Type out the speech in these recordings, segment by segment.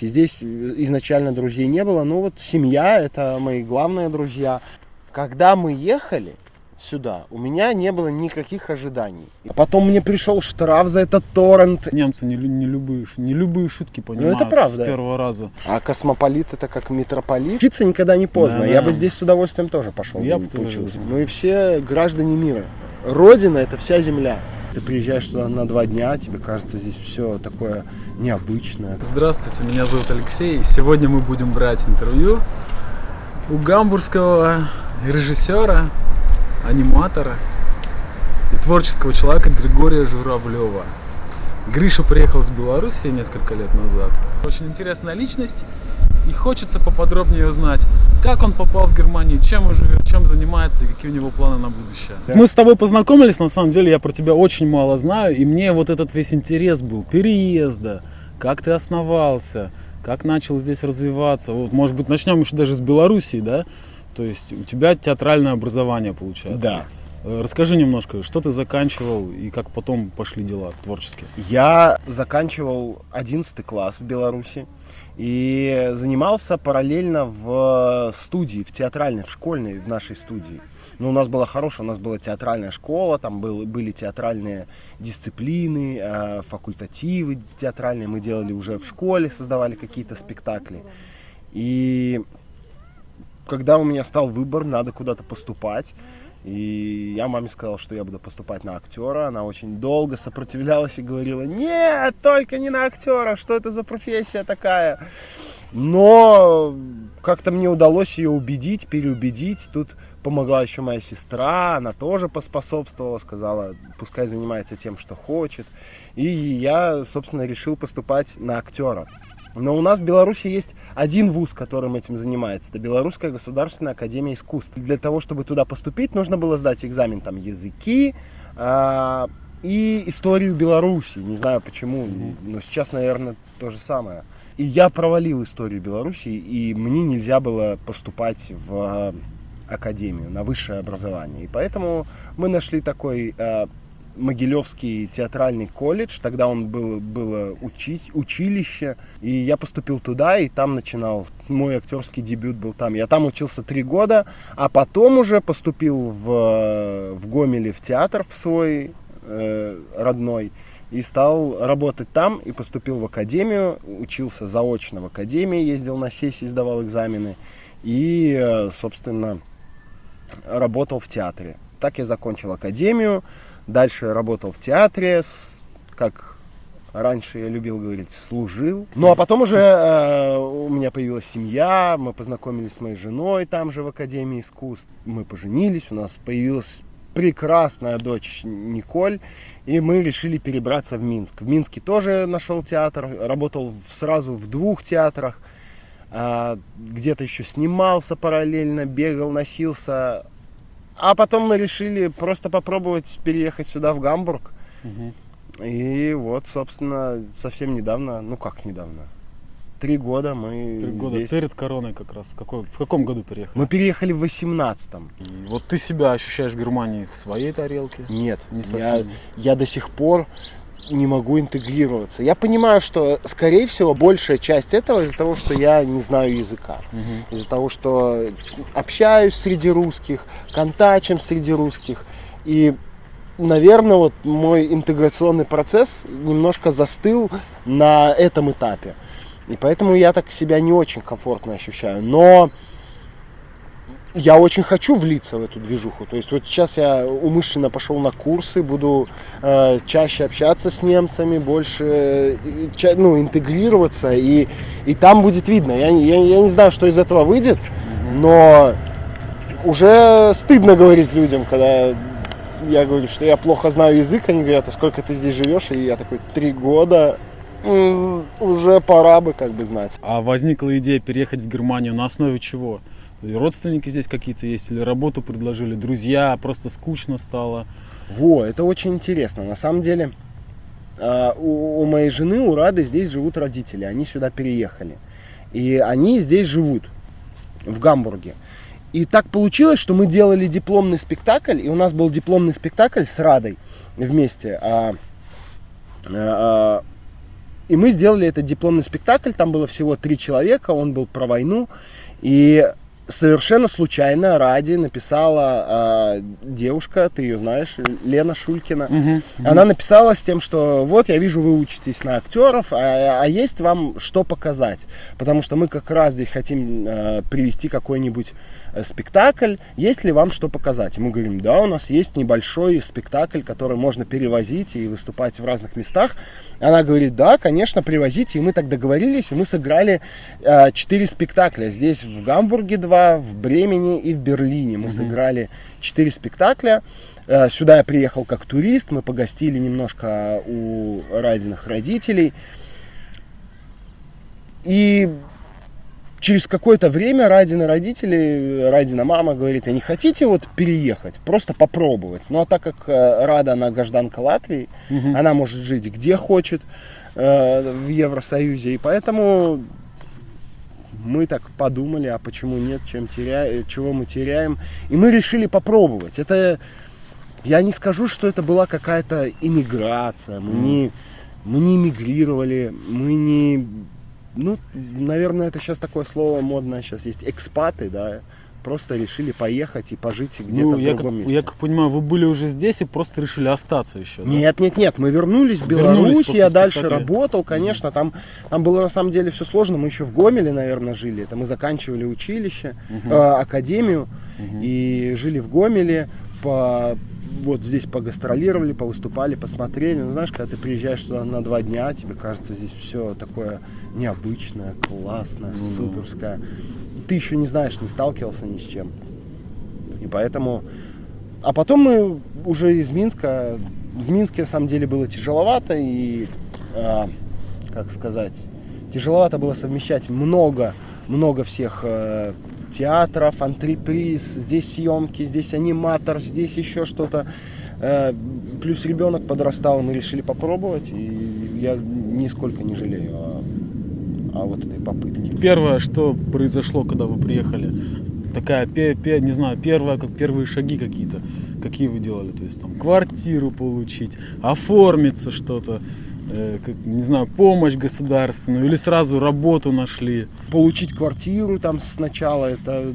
Здесь изначально друзей не было, но вот семья, это мои главные друзья. Когда мы ехали сюда, у меня не было никаких ожиданий. А потом мне пришел штраф за этот торрент. Немцы не, не, любые, не любые шутки понимают это правда. с первого раза. А космополит это как митрополит. Учиться никогда не поздно. Да, Я да. бы здесь с удовольствием тоже пошел. Я бы. Мы Ну все граждане мира. Родина это вся земля. Ты приезжаешь туда на два дня, тебе кажется здесь все такое необычное. Здравствуйте, меня зовут Алексей. Сегодня мы будем брать интервью у гамбургского режиссера, аниматора и творческого человека Григория Журавлева. Гриша приехал с Беларуси несколько лет назад. Очень интересная личность, и хочется поподробнее узнать, как он попал в Германию, чем он живет, чем занимается и какие у него планы на будущее. Мы с тобой познакомились, на самом деле я про тебя очень мало знаю, и мне вот этот весь интерес был переезда, как ты основался, как начал здесь развиваться. Вот, может быть, начнем еще даже с Белоруссии, да? То есть у тебя театральное образование получается. Да. Э, Расскажи немножко, что ты заканчивал и как потом пошли дела творческие. Я заканчивал 11 класс в Беларуси и занимался параллельно в студии, в театральной, в школьной, в нашей студии. Ну, у нас была хорошая, у нас была театральная школа, там был, были театральные дисциплины, э, факультативы театральные. Мы делали уже в школе, создавали какие-то спектакли. И когда у меня стал выбор, надо куда-то поступать, и я маме сказал, что я буду поступать на актера. Она очень долго сопротивлялась и говорила, нет, только не на актера, что это за профессия такая. Но как-то мне удалось ее убедить, переубедить. Тут помогла еще моя сестра, она тоже поспособствовала, сказала, пускай занимается тем, что хочет. И я, собственно, решил поступать на актера. Но у нас в Беларуси есть один вуз, которым этим занимается. Это Белорусская государственная академия искусств. Для того, чтобы туда поступить, нужно было сдать экзамен там языки а, и историю Беларуси. Не знаю почему, но сейчас, наверное, то же самое. И я провалил историю Беларуси, и мне нельзя было поступать в академию, на высшее образование. И поэтому мы нашли такой а, Могилевский театральный колледж, тогда он был, было учить, училище, и я поступил туда, и там начинал, мой актерский дебют был там. Я там учился три года, а потом уже поступил в, в Гомеле в театр в свой э, родной, и стал работать там, и поступил в академию, учился заочно в академии, ездил на сессии, сдавал экзамены, и, э, собственно, работал в театре. Так я закончил академию, дальше работал в театре, как раньше я любил говорить, служил. Ну а потом уже э, у меня появилась семья, мы познакомились с моей женой там же в Академии искусств, мы поженились, у нас появилась прекрасная дочь Николь, и мы решили перебраться в Минск. В Минске тоже нашел театр, работал сразу в двух театрах, а, где-то еще снимался параллельно, бегал, носился. А потом мы решили просто попробовать переехать сюда, в Гамбург. И вот, собственно, совсем недавно, ну как недавно, три года мы Три года здесь. перед короной как раз. Какой, в каком году переехал? Мы переехали в 18-м. И вот ты себя ощущаешь в Германии в своей тарелке? Нет, Не я, совсем. я до сих пор не могу интегрироваться. Я понимаю, что, скорее всего, большая часть этого из-за того, что я не знаю языка. Мгм. Из-за того, что общаюсь среди русских, контачим среди русских. И, наверное, вот мой интеграционный процесс немножко застыл на этом этапе. И поэтому я так себя не очень комфортно ощущаю. Но я очень хочу влиться в эту движуху. То есть вот сейчас я умышленно пошел на курсы, буду э, чаще общаться с немцами, больше э, ча- ну, интегрироваться, и, и там будет видно. Я, я, я не знаю, что из этого выйдет, но уже стыдно говорить людям, когда я говорю, что я плохо знаю язык, они говорят, а сколько ты здесь живешь? И я такой, три года, уже пора бы как бы знать. А возникла идея переехать в Германию на основе чего? Родственники здесь какие-то есть или работу предложили, друзья, просто скучно стало. Во, это очень интересно. На самом деле, а, у, у моей жены, у Рады, здесь живут родители. Они сюда переехали. И они здесь живут, в Гамбурге. И так получилось, что мы делали дипломный спектакль, и у нас был дипломный спектакль с Радой вместе. А, а, И мы сделали этот дипломный спектакль, там было всего три человека, он был про войну. И совершенно случайно Ради написала э, девушка, ты ее знаешь, Лена Шулькина. Мгм. Она написала с тем, что вот я вижу, вы учитесь на актеров, а, а есть вам что показать? Потому что мы как раз здесь хотим э, привести какой-нибудь э, спектакль. Есть ли вам что показать? И мы говорим, да, у нас есть небольшой спектакль, который можно перевозить и выступать в разных местах. Она говорит, да, конечно, привозите. И мы так договорились, и мы сыграли э, четыре спектакля. Здесь в Гамбурге два, в Бремени и в Берлине. Мы сыграли четыре спектакля. Э, Сюда я приехал как турист, мы погостили немножко у Радиных родителей. И через какое-то время Радина родители, Радина мама говорит, а не хотите вот переехать, просто попробовать? Ну а так как э, Рада, она гражданка Латвии, Мгм. она может жить где хочет э, в Евросоюзе, и поэтому мы так подумали, а почему нет, чем теря... чего мы теряем, и мы решили попробовать. Это я не скажу, что это была какая-то иммиграция. Мы не, мы не эмигрировали, мы не... Ну, наверное, это сейчас такое слово модное сейчас есть. Экспаты, да. Просто решили поехать и пожить где-то Ну, в я, как, другом месте. я как понимаю, вы были уже здесь и просто решили остаться еще. да? Нет, нет, нет, мы вернулись в Вернулись Беларусь, после я дальше спектакля. работал, конечно, там, там было на самом деле все сложно, мы еще в Гомеле, наверное, жили, это мы заканчивали училище, Мгм. э, академию, Мгм. и жили в Гомеле, по, вот здесь погастролировали, повыступали, посмотрели, ну, знаешь, когда ты приезжаешь туда на два дня, тебе кажется здесь все такое необычное, классное, Ну суперское, ты еще не знаешь, не сталкивался ни с чем, и поэтому а потом мы уже из Минска, в Минске на самом деле было тяжеловато и, а, как сказать, тяжеловато было совмещать много, много всех э, театров, антреприз, здесь съемки, здесь аниматор, здесь еще что-то. Э, плюс ребенок подрастал, мы решили попробовать, и я нисколько не жалею о вот этой попытке. Первое, что произошло, когда вы приехали, такая, не знаю, первая, как первые шаги какие-то, какие вы делали, то есть там квартиру получить, оформиться что-то, э, как, не знаю, помощь государственную или сразу работу нашли. получить квартиру там сначала это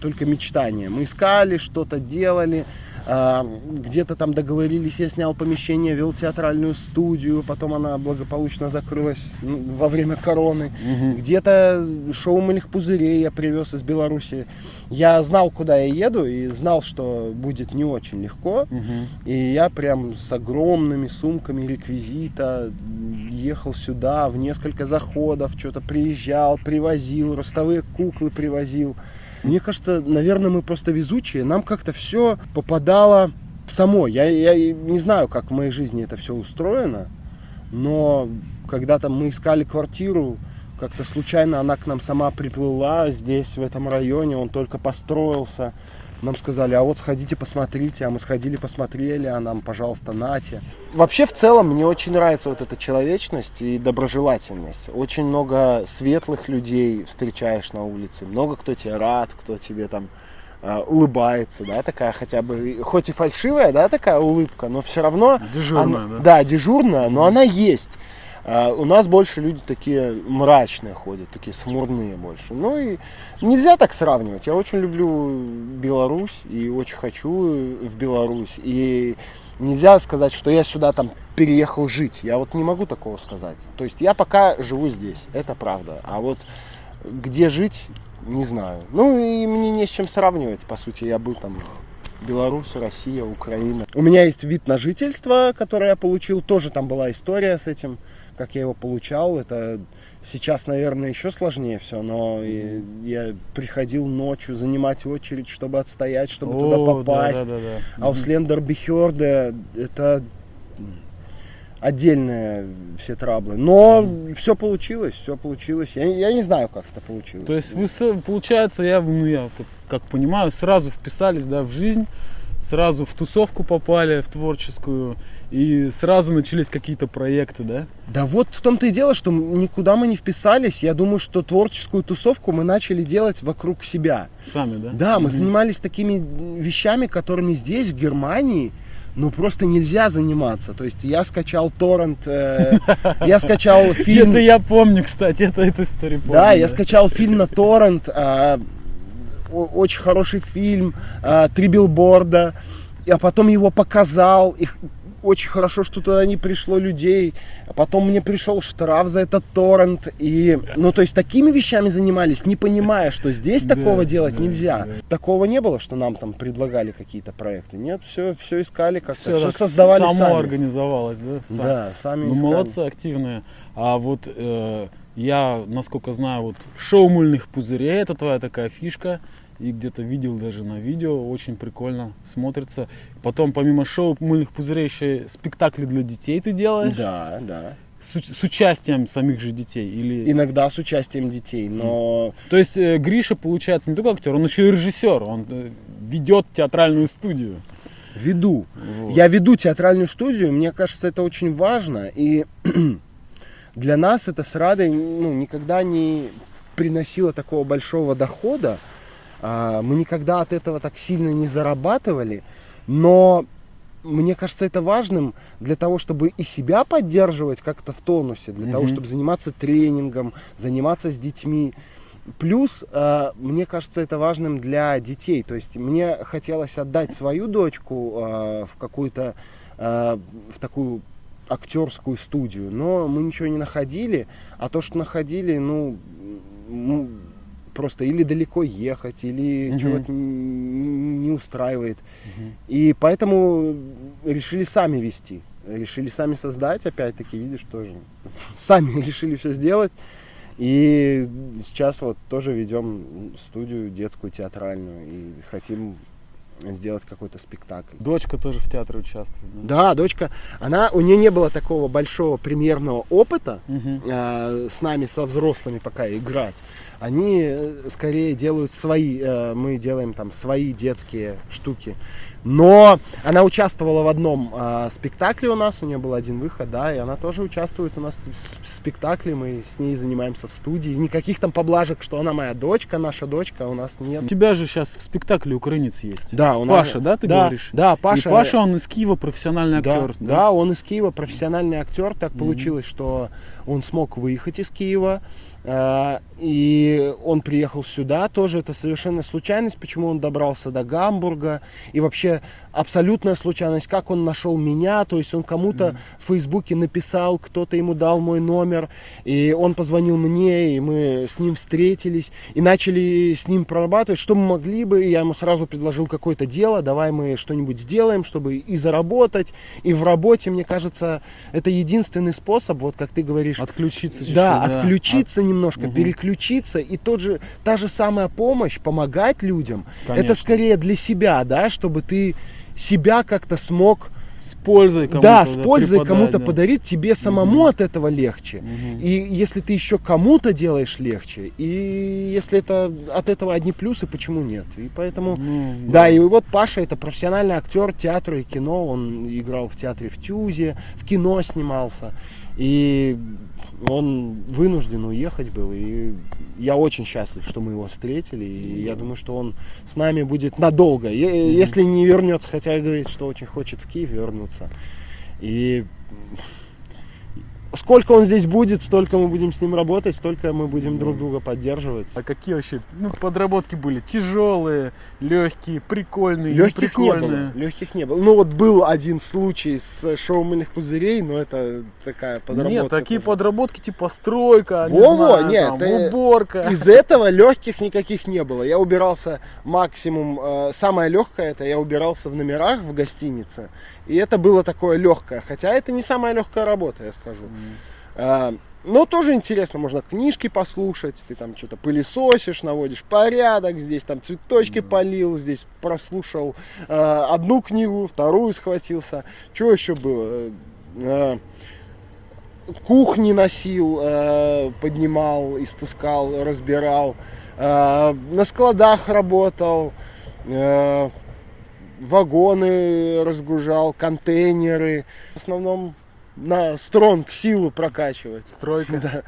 только мечтание. Мы искали, что-то делали, а, где-то там договорились, я снял помещение, вел театральную студию, потом она благополучно закрылась ну, во время короны. Мгм. Где-то шоу мыльных пузырей я привез из Беларуси. Я знал, куда я еду, и знал, что будет не очень легко. Мгм. И я прям с огромными сумками реквизита ехал сюда в несколько заходов, что-то приезжал, привозил, ростовые куклы привозил. Мне кажется, наверное, мы просто везучие. Нам как-то все попадало само. Я, я не знаю, как в моей жизни это все устроено, но когда там мы искали квартиру, как-то случайно она к нам сама приплыла здесь, в этом районе, он только построился. Нам сказали, а вот сходите посмотрите, а мы сходили посмотрели, а нам, пожалуйста, нате. Вообще, в целом, мне очень нравится вот эта человечность и доброжелательность. Очень много светлых людей встречаешь на улице, много кто тебе рад, кто тебе там э, улыбается, да, такая хотя бы, хоть и фальшивая, да, такая улыбка, но все равно... Дежурная, она- да? Да, дежурная, но она есть. А, У нас больше люди такие мрачные ходят, такие смурные больше. Ну и нельзя так сравнивать. Я очень люблю Беларусь и очень хочу в Беларусь. И нельзя сказать, что я сюда там переехал жить. Я вот не могу такого сказать. То есть я пока живу здесь, это правда. А вот где жить, не знаю. Ну и мне не с чем сравнивать, по сути. Я был там Беларусь, Россия, Украина. У меня есть вид на жительство, который я получил. Тоже там была история с этим, как я его получал. Это сейчас, наверное, еще сложнее все, но и я приходил ночью занимать очередь, чтобы отстоять, чтобы туда О, да, попасть. да, да, да. А у Мгм. Слендер Бихерде это отдельные все траблы. Но все получилось, все получилось. Я, я не знаю, как это получилось. То есть вы, получается, я, ну, я как понимаю, сразу вписались да, в жизнь, сразу в тусовку попали, в творческую, и сразу начались какие-то проекты, да? Да вот в том-то и дело, что никуда мы не вписались. Я думаю, что творческую тусовку мы начали делать вокруг себя. Сами, да? Да, мы Мгм. занимались такими вещами, которыми здесь, в Германии, ну просто нельзя заниматься. То есть я скачал торрент, э, я скачал фильм. Это я помню, кстати, это эту историю помню. Да, я скачал фильм на торрент, а, очень хороший фильм, а, три билборда, а потом его показал, и х- очень хорошо, что туда не пришло людей, а потом мне пришел штраф за этот торрент, и, ну, то есть такими вещами занимались, не понимая, что здесь такого делать нельзя. Такого не было, что нам там предлагали какие-то проекты, нет, все, все искали как-то, Все, все создавали само сами. организовалось, да? Сам. Да, сами Ну, искали. молодцы, активные. А вот э, я, насколько знаю, вот шоу мыльных пузырей, это твоя такая фишка. И где-то видел даже на видео, очень прикольно смотрится. Потом, помимо шоу мыльных пузырей, еще и спектакли для детей ты делаешь. Да, да. С, с участием самих же детей. Или... Иногда с участием детей, но То есть э, Гриша, получается, не только актер, он еще и режиссер. Он э, ведет театральную студию. веду. Вот. Я веду театральную студию, мне кажется, это очень важно. И для нас это с Радой ну, никогда не приносило такого большого дохода. А, Мы никогда от этого так сильно не зарабатывали. Но мне кажется, это важным для того, чтобы и себя поддерживать как-то в тонусе, для того, Мгм. чтобы заниматься тренингом, заниматься с детьми. Плюс, э, мне кажется, это важным для детей. То есть мне хотелось отдать свою дочку э, в какую-то, э, в такую актерскую студию, но мы ничего не находили, а то, что находили, ну, м, просто или далеко ехать, или Мгм. чего-то не устраивает. И поэтому решили сами вести. Решили сами создать, опять-таки, видишь, тоже. Сами решили все сделать. И сейчас вот тоже ведем студию детскую театральную и хотим сделать какой-то спектакль. Дочка тоже в театре участвует. да? Да, дочка, она, у нее не было такого большого премьерного опыта Мгм. э, с нами, со взрослыми пока играть. Они э, скорее делают свои, э, мы делаем там свои детские штуки. Но она участвовала в одном э, спектакле у нас, у нее был один выход, да, и она тоже участвует у нас в спектакле, мы с ней занимаемся в студии. Никаких там поблажек, что она моя дочка, наша дочка, у нас нет. У тебя же сейчас в спектакле украинец есть. Да, у нас- Паша, да, ты да, говоришь? Да, Паша. И Паша, он из Киева профессиональный Да, актер. да, он из Киева, профессиональный актер. Так получилось, что он смог выехать из Киева. э, И он приехал сюда, тоже это совершенно случайность, почему он добрался до Гамбурга. И вообще абсолютная случайность, как он нашел меня. То есть он кому-то в Фейсбуке написал, кто-то ему дал мой номер. И он позвонил мне, и мы с ним встретились. И начали с ним прорабатывать, что мы могли бы. И я ему сразу предложил какое-то дело, давай мы что-нибудь сделаем, чтобы и заработать, и в работе, мне кажется, это единственный способ, вот как ты говоришь, Отключиться чуть-чуть, да, отключиться немножко, Мгм. переключиться, и тот же, та же самая помощь, помогать людям, Конечно. это скорее для себя, да, чтобы ты себя как-то смог, С пользой кому-то. да, с пользой кому-то да. подарить, тебе самому от этого легче. Мгм. И если ты еще кому-то делаешь легче, и если это от этого одни плюсы, почему нет? И поэтому Ну, да, и вот Паша это профессиональный актер театра и кино. Он играл в театре в Тюзе, в кино снимался. И он вынужден уехать был. И я очень счастлив, что мы его встретили. И я думаю, что он с нами будет надолго. Если не вернется, хотя и говорит, что очень хочет в Киев вернуться. И сколько он здесь будет, столько мы будем с ним работать, столько мы будем друг друга поддерживать. А какие вообще ну, подработки были? Тяжелые, легкие, прикольные, Легких не было. Легких не было. Ну вот был один случай с шоу мыльных пузырей, но это такая подработка. Нет, такие тоже. подработки типа стройка, не Во-во, знаю, нет, там, э, уборка. Из этого легких никаких не было. Я убирался максимум. э, самое легкое это я убирался в номерах в гостинице. И это было такое легкое. Хотя это не самая легкая работа, я скажу. А, Но тоже интересно, можно книжки послушать, ты там что-то пылесосишь, наводишь порядок, здесь там цветочки полил, здесь прослушал э, одну книгу, вторую схватился. Что еще было? Э, кухни носил, э, поднимал и спускал, разбирал. Э, на складах работал, э, вагоны разгружал, контейнеры. В основном на стронг силу прокачивать. Стройка. Да.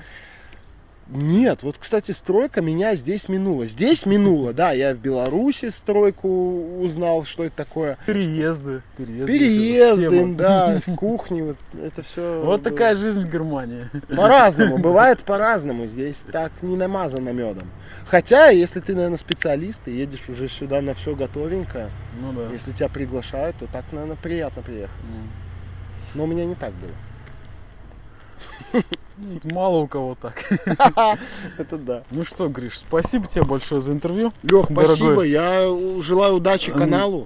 Нет, вот, кстати, стройка меня здесь минула. Здесь минула, да, я в Беларуси стройку узнал, что это такое. Переезды. Переезды. Переезды, да, кухни, вот это все. Вот такая жизнь в Германии. По-разному, бывает по-разному. Здесь так не намазано медом. Хотя, если ты, наверное, специалист и едешь уже сюда на все готовенькое, Ну да. если тебя приглашают, то так, наверное, приятно приехать. Ну, Но у меня не так было. ну, Мало у кого так. Это да. Ну что, Гриш, спасибо тебе большое за интервью. Лех, спасибо. Я желаю удачи каналу.